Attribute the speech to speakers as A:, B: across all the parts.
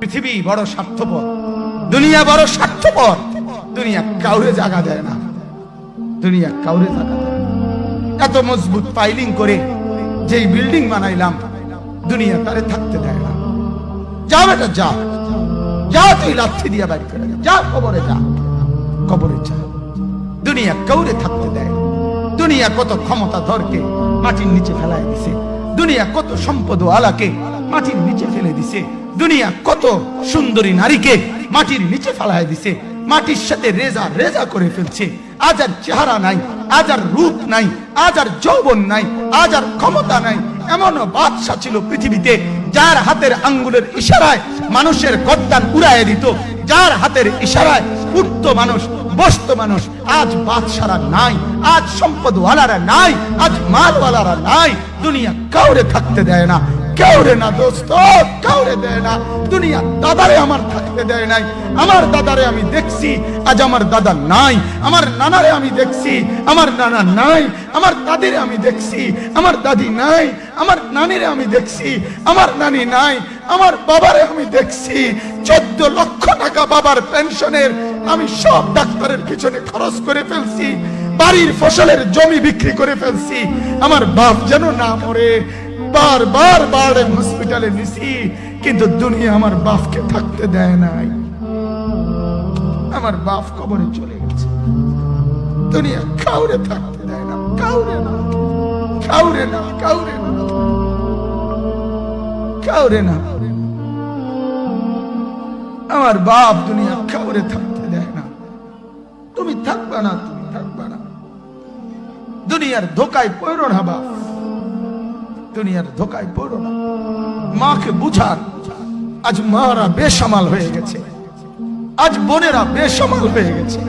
A: পৃথিবী বড় স্বার্থপর, দুনিয়া বড় স্বার্থপর, দুনিয়া কাউরে জায়গা দেয় না, দুনিয়া কাউরে জায়গা দেয় না। এত মজবুত পাইলিং করে যেই বিল্ডিং বানাইলাম, দুনিয়া তারে থাকতে দেয় না যা বেটা যা যা তুই লাথি দিয়া বাড়ি করে যা। কবরে যা কবরে যা দুনিয়া কাউরে থাকতে দেয়। দুনিয়া কত ক্ষমতা ধরকে মাটির নিচে ফেলায় দিছে দুনিয়া কত সম্পদ আলাকে মাটির নিচে ফেলে দিছে দুনিয়া কত সুন্দরী নারীকে মাটির নিচে ফেলায় দিছে, মাটির সাথে রেজা রেজা করে ফেলছে। আজ আর চেহারা নাই, আজ আর রূপ নাই, আজ আর যৌবন নাই, আজ আর ক্ষমতা নাই। এমন বাদশা ছিল পৃথিবীতে, যার হাতের আঙ্গুলের ইশারায় মানুষের গদ্দান উড়াইয়ে দিত। যার হাতের ইশারায় উঠত মানুষ, বসত মানুষ, আজ বাদশারা নাই, আজ সম্পদওয়ালারা নাই, আজ মালওয়ালারা নাই। দুনিয়া কাউরে থাকতে দেয় না। না দোস্ত দেয় না। দুনিয়া দাদারে আমার থাকতে দেয় নাই। আমার দাদারে আমি দেখছি, আজ আমার দাদা নাই। আমার নানারে আমি দেখছি, আমার নানা নাই। আমার দাদিরে আমি দেখছি, আমার দাদি নাই। আমার নানিরে আমি দেখছি, আমার নানি নাই। আমার বাবারে আমি দেখছি। চোদ্দ লক্ষ টাকা বাবার পেনশনের আমি সব ডাক্তারের পিছনে খরচ করে ফেলছি। বাড়ির ফসলের জমি বিক্রি করে ফেলছি। আমার বাপ যেন না মরে বার বার বার হসপিটালে নিছি, কিন্তু দুনিয়া আমার বাপকে থাকতে দেয় নাই। আমার বাপ কবরে চলে গেছে। দুনিয়া কাউরে থাকতে দেয় না, কাউরে না কাউরে না কাউরে না কাউরে না। আমার বাপ দুনিয়া কাউরে থাকতে দেয় না। তুমি থাকবা না, তুমি থাকবা না। দুনিয়ার ধোকায় পড়ো না বাপ। দুনিয়ার ধোকায় পড়ো না। মাকে বুঝান, আজ মারা বেসামাল হয়ে গেছে। আজ বোনেরা বেসামাল হয়ে গেছে।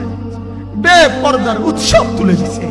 A: বেপর্দার উৎসব তুলে দিছে।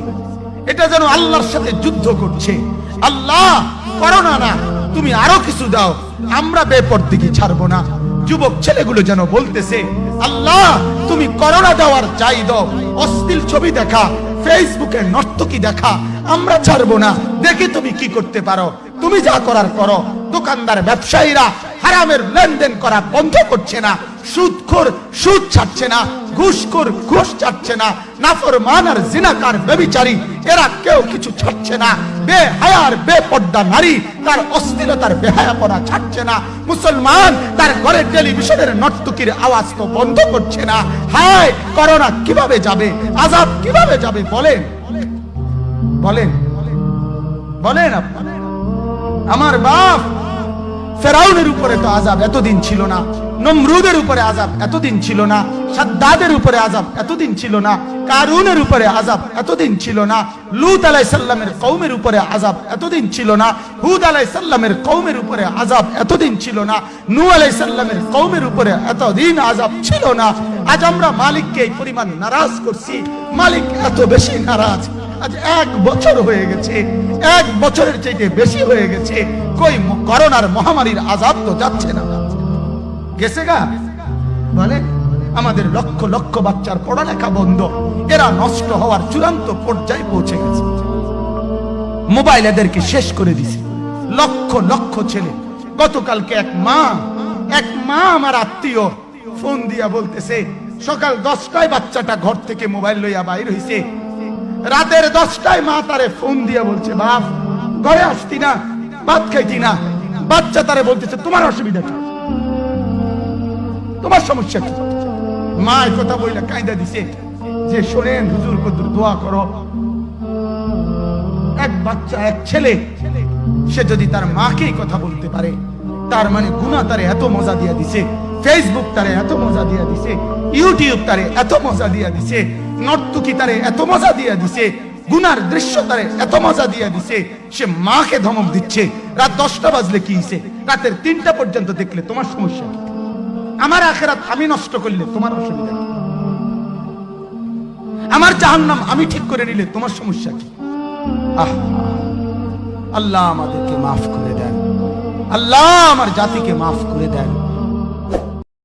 A: এটা যেন আল্লাহর সাথে যুদ্ধ করছে। আল্লাহ করো না, তুমি আরও কিছু দাও। আমরা বেপর্দিকে ছাড়বো না। যুবক ছেলেগুলো যেন বলতেছে, আল্লাহ, তুমি করোনা দেওয়ার চাই দাও। অশ্লীল ছবি দেখা, ফেসবুকে নর্তকি দেখা, আমরা ছাড়বো না। দেখি তুমি কি করতে পারো। তুমি যা করার করো। দোকানদার, ব্যবসায়ীরা হারামের লেনদেন করা বন্ধ করছে না। সুদখোর, সুদ ছাড়ছে না। ঘুষখোর, ঘুষ ছাড়ছে না। নাফরমান আর জিনাকার বেবিচারী এরা কেউ কিছু ছাড়ছে না। বে হায়ার বেপর্দা নারী, তার অস্থিরতার বেহায়াপনা ছাড়ছে না। মুসলমান, তার ঘরে টেলিভিশনের নর্তকীর আওয়াজ তো বন্ধ করছে না। হায়, করোনা কীভাবে যাবে? আজাব কীভাবে যাবে? বলেন। বলেন। বলেন আপনি। আমার বাপ ফেরাউনের উপরে তো আজাব এতদিন ছিল না, নমরুদের উপরে আজাব এতদিন ছিল না, সাদ্দাদের উপরে আজাব এতদিন ছিল না, কারুনের উপরে আজাব এতদিন ছিল না, লুত আলাই সাল্লামের কৌমের উপরে আজাব এতদিন ছিল না, হুদ আলাই সাল্লামের কৌমের উপরে আজাব এতদিন ছিল না নু আলাই সাল্লামের কৌমের উপরে এতদিন আজাব ছিল না। আজ আমরা মালিককে এই পরিমাণ নারাজ করছি, মালিক এত বেশি নারাজ। আজ এক বছর হয়ে গেছে, এক বছরের চাইতে বেশি হয়ে গেছে। কই করোনার মহামারীর আজাব তো যাচ্ছে না। গেছে গা? বলে, আমাদের লক্ষ লক্ষ বাচ্চার পড়ালেখা বন্ধ। এরা নষ্ট হওয়ার চূড়ান্ত পর্যায়ে পৌঁছে গেছে। মোবাইল এদেরকে শেষ করে দিছে। লক্ষ লক্ষ ছেলে। গতকালকে এক মা এক মা আমার আত্মীয় ফোন দিয়া বলতেছে, সকাল দশটায় বাচ্চাটা ঘর থেকে মোবাইল লইয়া বাইর হইছে। রাতের দশটায় মা তারে ফোন দিয়ে বলছে, বাপ, ঘরে আসতি না, ভাত খাইতি না। বাচ্চা তারে বলতেছে, তোমার অসুবিধা কি? তোমার সমস্যা কি? মা এই কথা বইলা কায়দা দিছে যে, শোনেন হুজুর কদুর দোয়া করো। এক বাচ্চা, এক ছেলে, সে যদি তার মাকে এই কথা বলতে পারে, তার মানে গুণা তারে এত মজা দিয়া দিছে ফেসবুক তারে এত মজা দিয়া দিছে ইউটিউব তারে এত মজা দিয়া দিছে নর্তুকি তারে এত মজা দিয়া দিছে, গুনার দৃশ্য তারে এত মজা দিয়া দিছে, সে মাকে ধমক দিচ্ছে। রাত দশটা বাজলে কি হইছে? রাতের তিনটা পর্যন্ত দেখলে তোমার সমস্যা আমার আখেরাত আমি নষ্ট করলে তোমার অসুবিধা? আমার জাহান্নাম আমি ঠিক করে নিলে তোমার সমস্যা কি? আহ, আল্লাহ আমাদেরকে মাফ করে দেন। আল্লাহ আমার জাতিকে মাফ করে দেন।